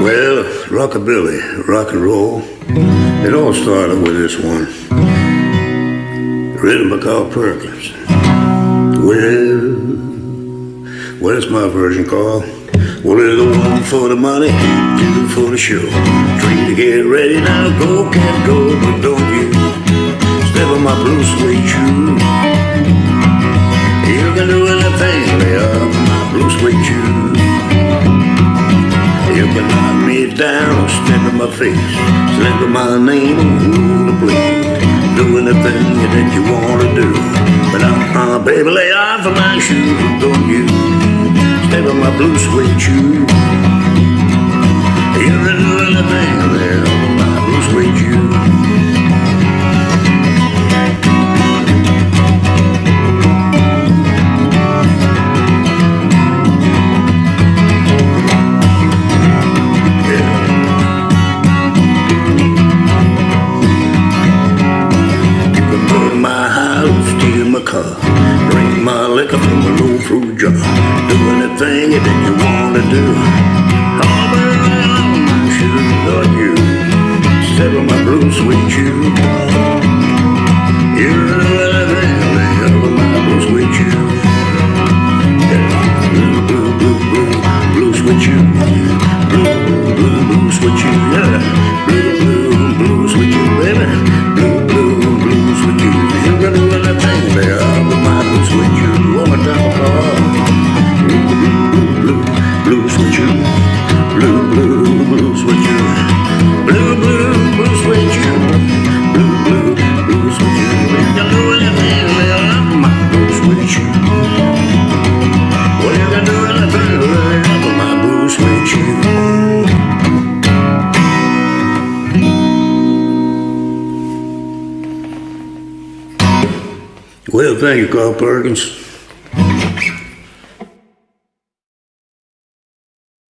Well, rockabilly, rock and roll, it all started with this one. Written by Carl Perkins. Well, well, it's my version, Carl. Well, it's the one for the money, two for the show. Three to get ready now, go, can't go, but don't you step on my blue suede shoe. My face, slip my name, rule the place. Do anything that you wanna do. But uh-uh, baby, lay off of my shoes, don't you step in my blue suede shoe. House, steal my car, drink my liquor from a low fruit jar. Do anything that you wanna do. All my shoes on you. Step on my blue sweet shoe. Blue, blue, blue sweet shoe. Blue, blue, blue sweet shoe. Blue, blue, blue sweet shoe. You can do anything with my blue sweet shoe. Well, you can do anything with my blue sweet shoe. Well, thank you, Carl Perkins.